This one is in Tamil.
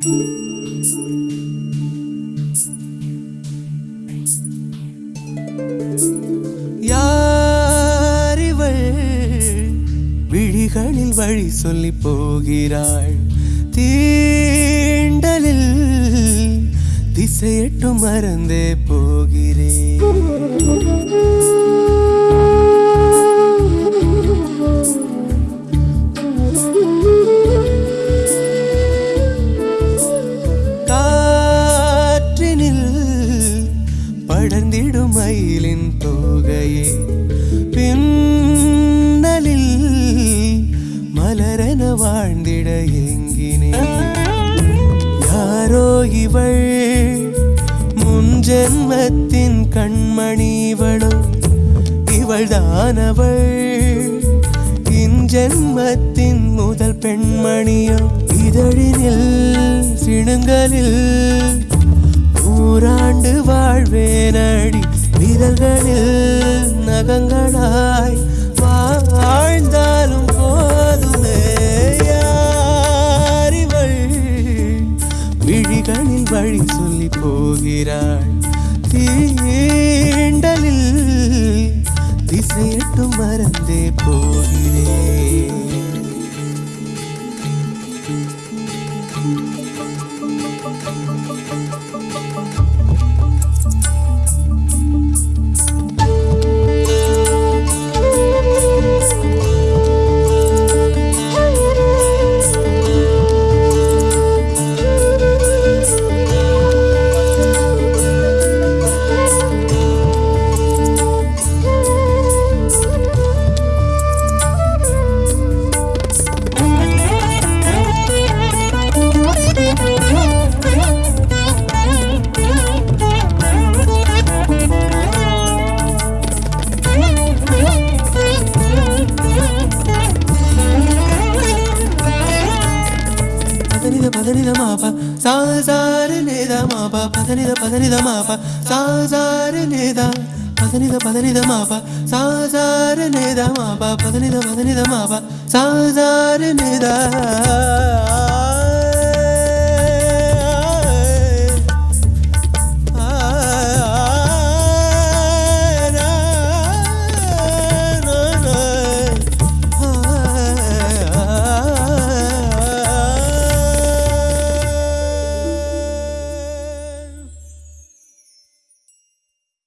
யாரிவள் விழிகளில் வழி சொல்லி போகிறாள். தீண்டலில் திசையட்டும் மறந்தே போகிறாள். வாழ்ந்திட எங்கினேன் யாரோ இவள் முன்ஜென்மத்தின் கண்மணி இவளோ. இவள் தானவள் இன்ஜென்மத்தின் முதல் பெண்மணியோ. இதழினில் சிணுங்களில் நூறாண்டு வாழ்வேனடி. விரல்களில் நகங்களா விழிகளில் வழி சொல்லி போகிறாள். தீண்டலில் திசையட்டும் மறந்தே போகிறேன். padanida pa da ni da ma pa sa sa re ni da ma pa pa da ni da pa da ni da ma pa sa sa re ni da pa da ni da pa da ni da ma pa sa sa re ni da ma pa pa da ni da pa da ni da ma pa sa sa re ni da